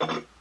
you